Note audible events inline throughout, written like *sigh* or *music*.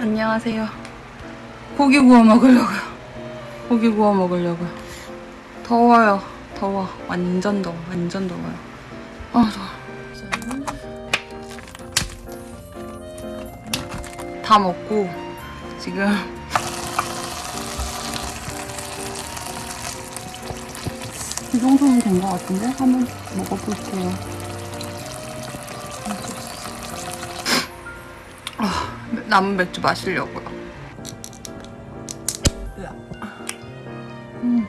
안녕하세요. 고기 구워 먹으려고요. 고기 구워 먹으려고요. 더워요. 더워. 완전 더워. 완전 더워요. 아, 더워. 다 먹고 지금 이 정도면 된 것 같은데? 한번 먹어볼게요. 남은 맥주 마시려고요. 음.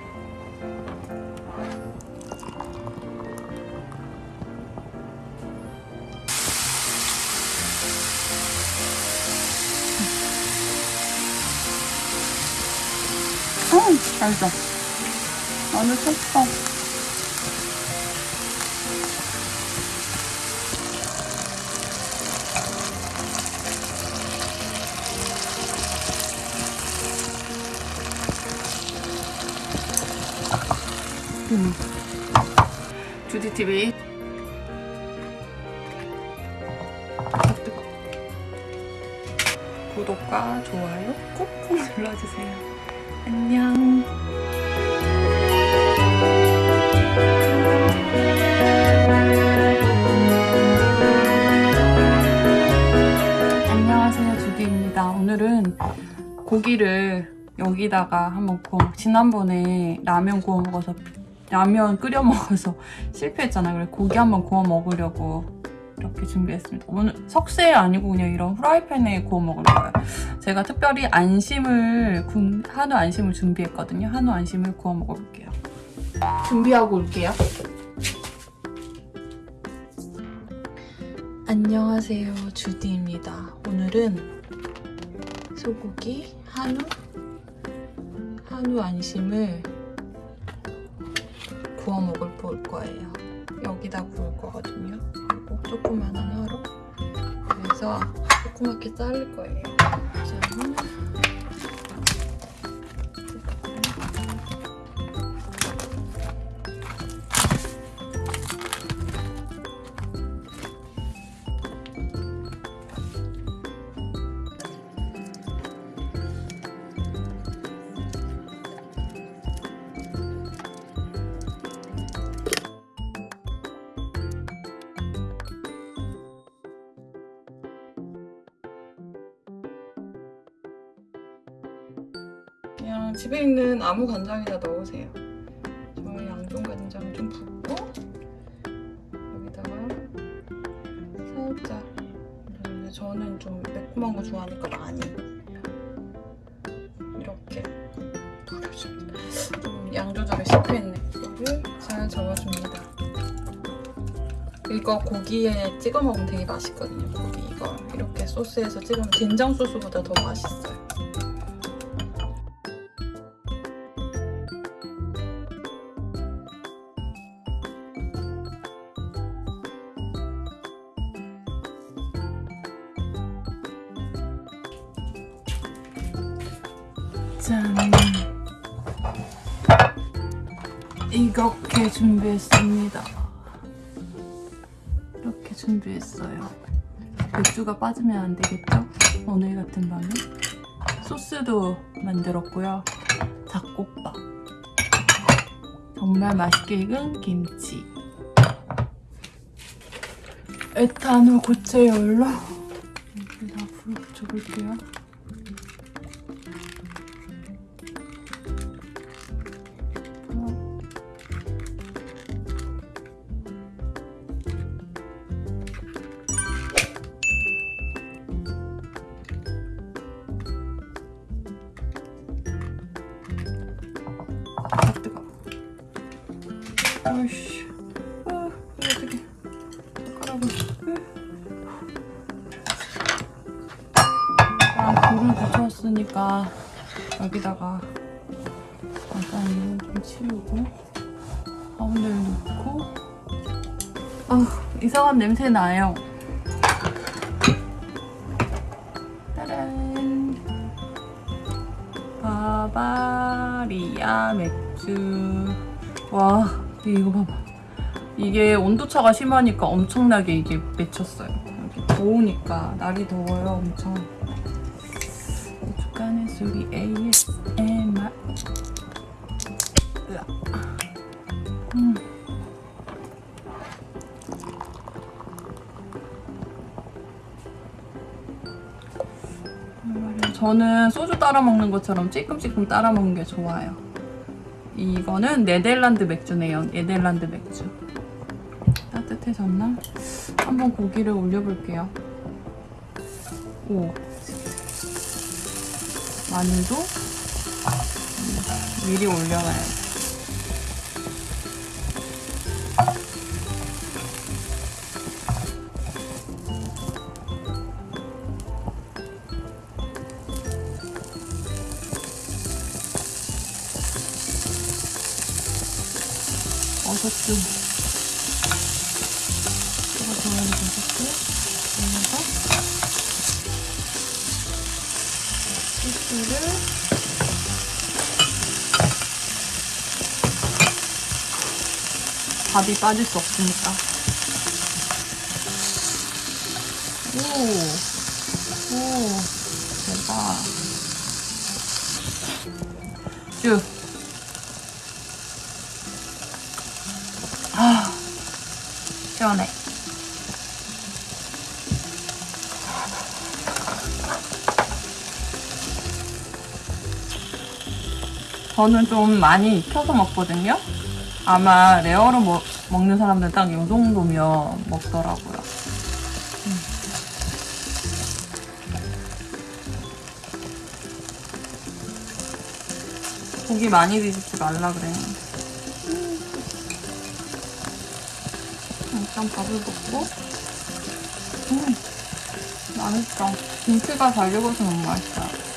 음, 맛있어. 마늘 쳤어. 여기다가 한번 구워 먹- 지난번에 라면 구워 먹어서 라면 끓여 먹어서 *laughs* 실패했잖아요. 그래서 고기 한번 구워 먹으려고 이렇게 준비했습니다. 오늘 석쇠 아니고 그냥 이런 후라이팬에 구워 먹을 거예요. 제가 특별히 안심을 군- 한우 안심을 준비했거든요. 한우 안심을 구워 먹어볼게요. 준비하고 올게요. 안녕하세요 주디입니다. 오늘은 소고기 한우 한우 안심을 구워 먹을 볼 거예요. 여기다 구울 거거든요. 그리고 조그만한 화로 그래서 조그맣게 자를 거예요. 자, 그냥 집에 있는 아무 간장이나 넣으세요. 저는 양존 간장 좀 붓고 여기다가 살짝 저는 좀 매콤한 거 좋아하니까 많이 이렇게. 좀양 조절이 실패했네. 이거를 잘 저어줍니다. 이거 고기에 찍어 먹으면 되게 맛있거든요. 고기 이거 이렇게 소스에서 찍으면 된장 소스보다 더 맛있어요. 짠. 이렇게 준비했습니다. 이렇게 준비했어요. 맥주가 빠지면 안 되겠죠? 오늘 같은 밤에. 소스도 만들었고요. 닭국밥. 정말 맛있게 익은 김치. 에탄올 고체 열로 여기다 불 붙여볼게요. 붙였으니까 여기다가 잠깐 이거 좀 치우고 가운데를 놓고 아 이상한 냄새 나요. 짜란. 바바리아 맥주. 와, 이거 봐봐. 이게 온도차가 심하니까 엄청나게 이게 맺혔어요. 여기 더우니까 날이 더워요, 엄청. 예술이 ASMR 으아. 음. 저는 소주 따라 먹는 것처럼 찔끔찔끔 따라 먹는 게 좋아요. 이거는 네덜란드 맥주네요. 네덜란드 맥주. 따뜻해졌나? 한번 고기를 올려볼게요. 오. 마늘도 미리 올려놔야 돼. 버섯도 제가 좋아하는 버섯도 올려서 소스를 밥이 빠질 수 없으니까. 오, 오, 대박. 쭉. 아, 시원해. 저는 좀 많이 익혀서 먹거든요. 아마 레어로 먹, 먹는 사람들은 딱이 정도면 먹더라고요. 음. 고기 많이 드시지 말라 그랬는데. 일단 밥을 먹고 음 맛있어 김치가 잘 익어서 너무 맛있어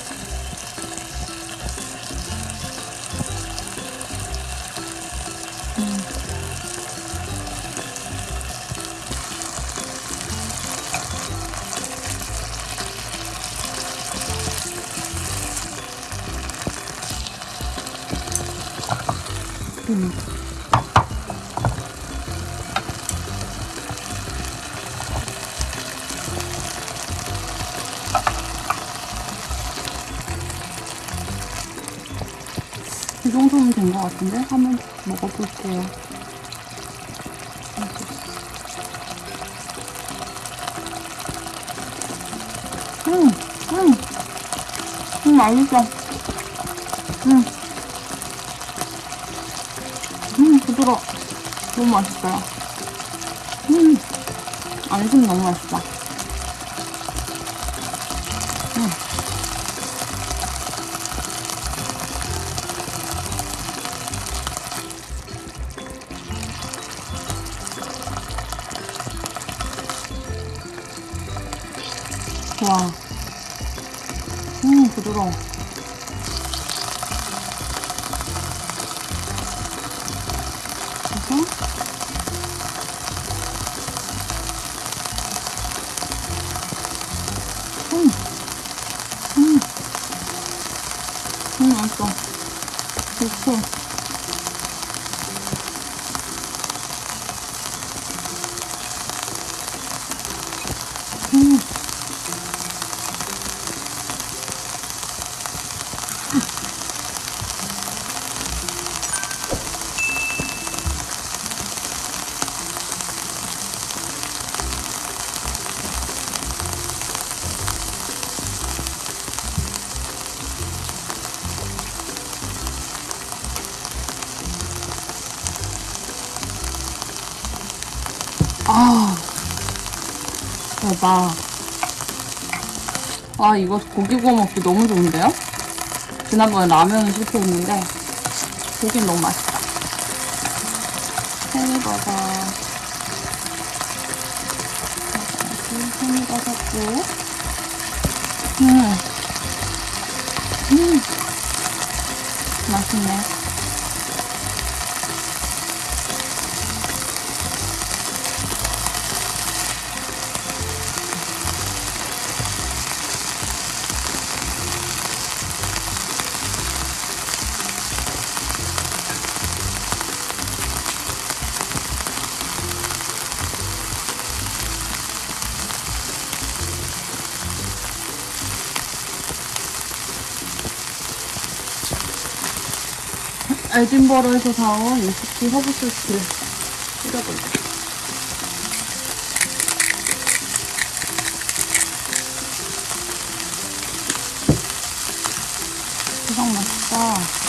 이 정도면 된 것 같은데? 한번 먹어볼게요. 음, 음, 음, 맛있어. 음, 음, 부드러워. 너무 맛있어요. 음, 안심 너무 맛있다. 와. 음, 부드러워. 대박. 아, 이거 고기 구워 먹기 너무 좋은데요? 지난번에 라면은 실패했는데, 고기는 너무 맛있다. 팽이버섯. 팽이버섯도. 음. 음. 맛있네. 에딘버러에서 사온 위스키 허브 소스를 뿌려볼게요. 대박 맛있다.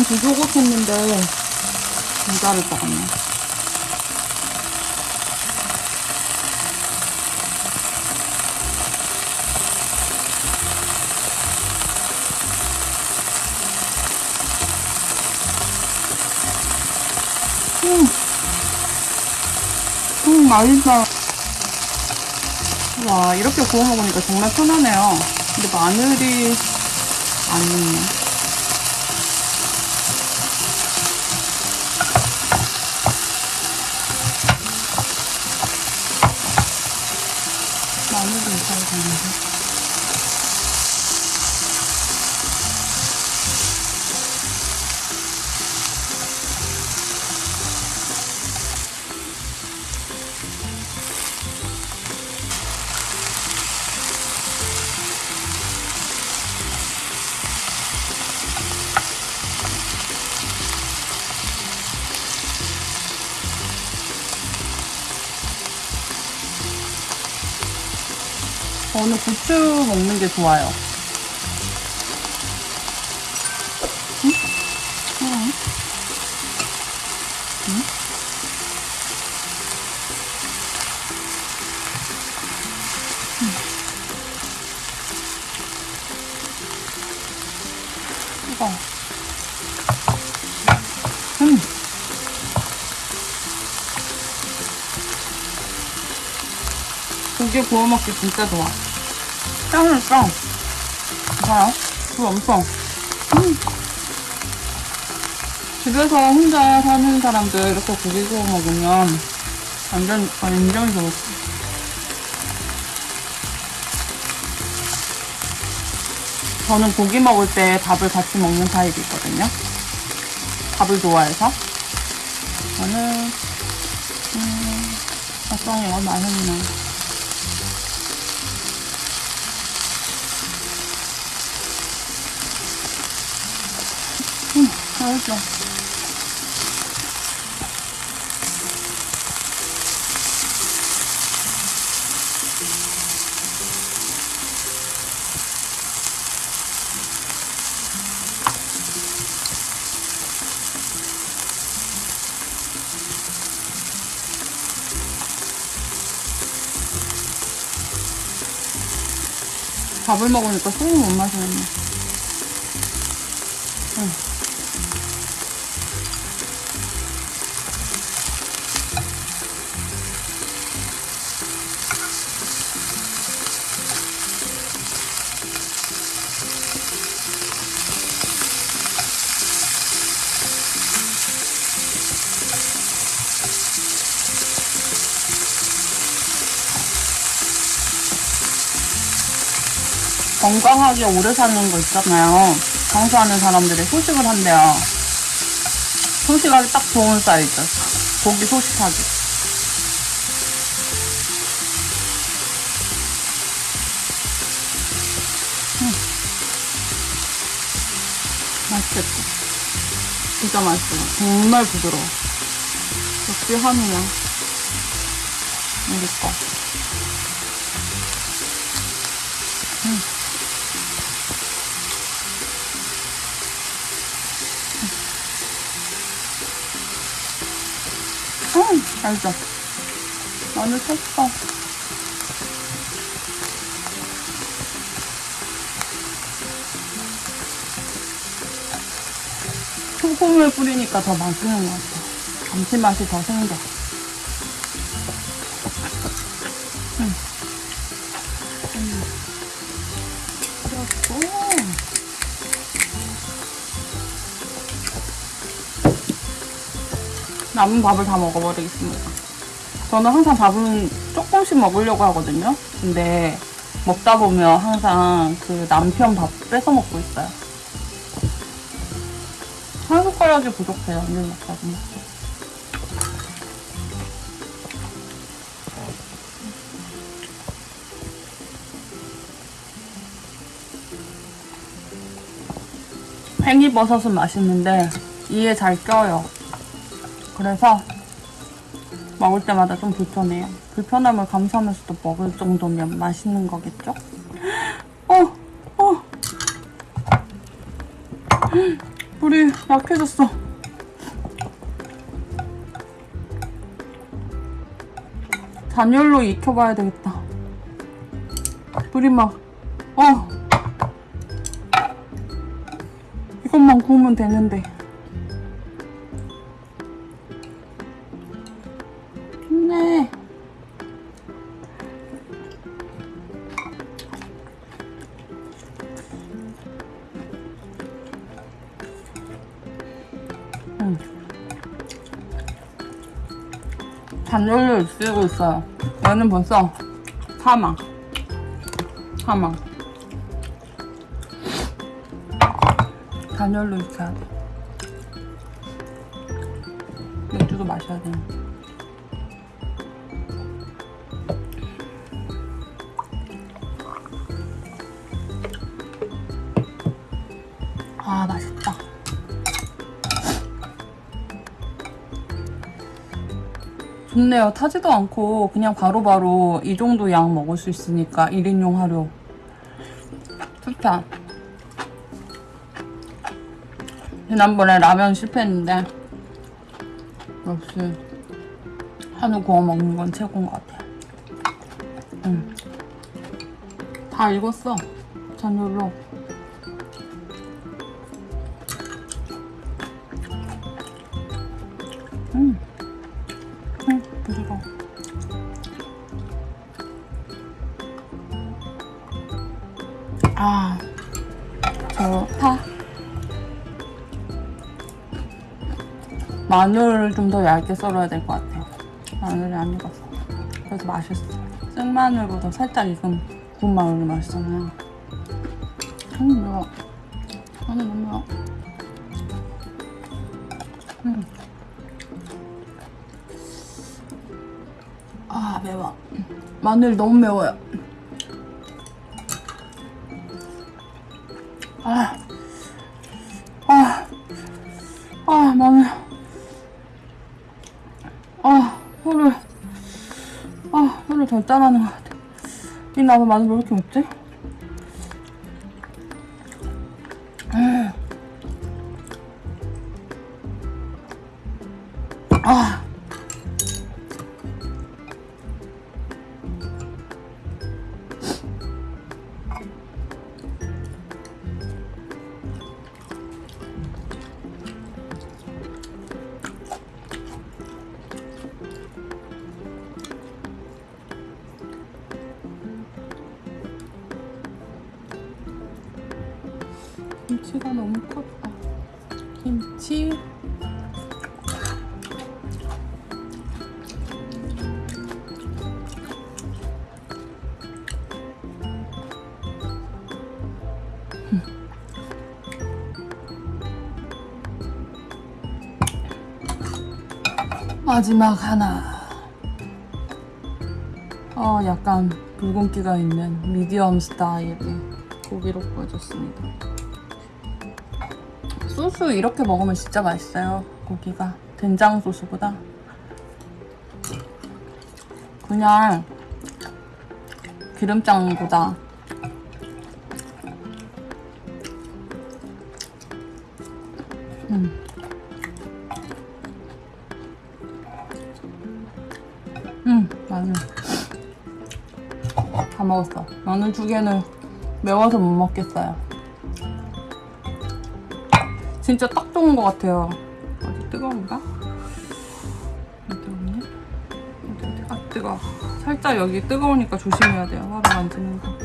두 조각 했는데 모자를 것 같네. 음, 음 맛있다. 와 이렇게 구워 먹으니까 정말 편하네요. 근데 마늘이 안 있네. 저는 고추 먹는 게 좋아요. 고기 구워 먹기 진짜 좋아. 짱을 짱. 봐요. 그 엄청. 음. 집에서 혼자 사는 사람들 이렇게 고기 구워 먹으면 완전 완전 좋을 저는 고기 먹을 때 밥을 같이 먹는 타입이거든요. 밥을 좋아해서. 저는, 음, 아싸, 이거 맛있네. 음, 맛있어. 밥을 먹으니까 술을 못 마시겠네. 건강하게 오래 사는 거 있잖아요. 장수하는 사람들이 소식을 한대요. 소식하기 딱 좋은 사이즈. 고기 소식하기. 음. 맛있겠다. 진짜 맛있어. 정말 부드러워. 역시 한우야. 우리 거. 음, 맛있어. 마늘 쳤어. 소금을 뿌리니까 더 맛있는 것 같아. 감칠맛이 더 생겨. 남은 밥을 다 먹어버리겠습니다. 저는 항상 밥은 조금씩 먹으려고 하거든요. 근데 먹다 보면 항상 그 남편 밥 뺏어 먹고 있어요. 한 숟가락이 부족해요. 늘 먹다 보면. 팽이버섯은 맛있는데 이에 잘 껴요. 그래서 먹을 때마다 좀 불편해요. 불편함을 감수하면서도 먹을 정도면 맛있는 거겠죠? 어, 어. 불이 약해졌어. 단열로 익혀봐야 되겠다. 불이 막, 어. 이것만 구우면 되는데. 단열로 쓰고 있어요. 얘는 벌써 사망. 사망. 단열로 익혀야 돼. 맥주도 마셔야 돼. 아, 맛있다. 좋네요. 타지도 않고 그냥 바로 바로 이 정도 양 먹을 수 있으니까 1인용 하루. 좋다. 지난번에 라면 실패했는데 역시 한우 구워 먹는 건 최고인 것 같아. 응. 다 익었어. 잔열로. 음. 응, 부드러워. 아, 좋다. 마늘을 좀 더 얇게 썰어야 될 것 같아요. 마늘이 안 익었어. 그래서 맛있어. 생마늘보다 살짝 익은 구운 마늘이 맛있잖아요. 음, 매워. 마늘 너무 매워. 마늘 너무 매워요. 아, 아, 아, 마늘. 아, 혀를, 아, 혀를 절단하는 것 같아. 이 나도 마늘 왜 이렇게 먹지? 김치가 너무 컸다. 김치. 마지막 하나. 어, 약간 붉은기가 있는 미디엄 스타일의 고기로 구워줬습니다. 소스 이렇게 먹으면 진짜 맛있어요. 고기가 된장 소스보다 그냥 기름장보다 음. 음, 마늘 다 먹었어. 마늘 두 개는 매워서 못 먹겠어요. 진짜 딱 좋은 것 같아요. 어디 뜨거운가? 안 뜨겁네? 아, 뜨거. 살짝 여기 뜨거우니까 조심해야 돼요. 화를 만지는 거.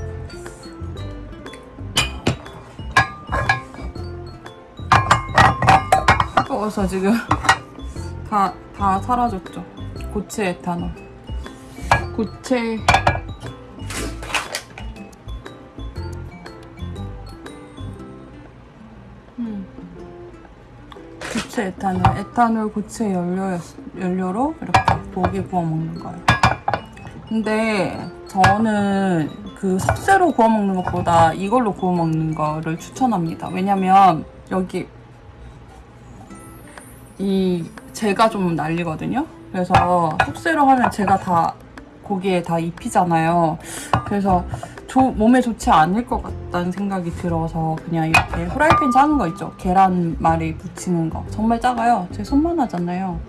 뜨거워서 지금 *laughs* 다, 다 사라졌죠. 고체 에탄올. 고체. 고체 에탄올. 에탄올 고체 연료, 연료로 이렇게 고기 구워 먹는 거예요. 근데 저는 그 석쇠로 구워 먹는 것보다 이걸로 구워 먹는 거를 추천합니다. 왜냐면 여기 이 재가 좀 날리거든요. 그래서 속세로 하면 제가 다 고기에 다 입히잖아요. 그래서 조- 몸에 좋지 않을 것 같다는 생각이 들어서 그냥 이렇게 후라이팬 작은 거 있죠. 계란말이 부치는 거. 정말 작아요. 제 손만 하잖아요.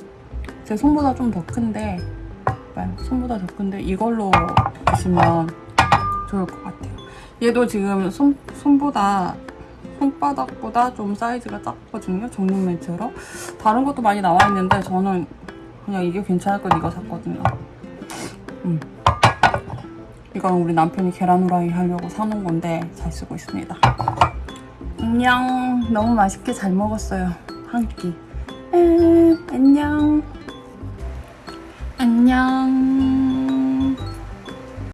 제 손보다 좀 더 큰데. 손보다 더 큰데 이걸로 드시면 좋을 것 같아요. 얘도 지금 손, 손보다 손바닥보다 좀 사이즈가 작거든요. 정육 매트로. 다른 것도 많이 나와 있는데 저는 그냥 이게 괜찮을 건 이거 샀거든요. 음. 이건 우리 남편이 계란 후라이 하려고 사놓은 건데 잘 쓰고 있습니다. 안녕. 너무 맛있게 잘 먹었어요. 한 끼. 음, 안녕. 안녕.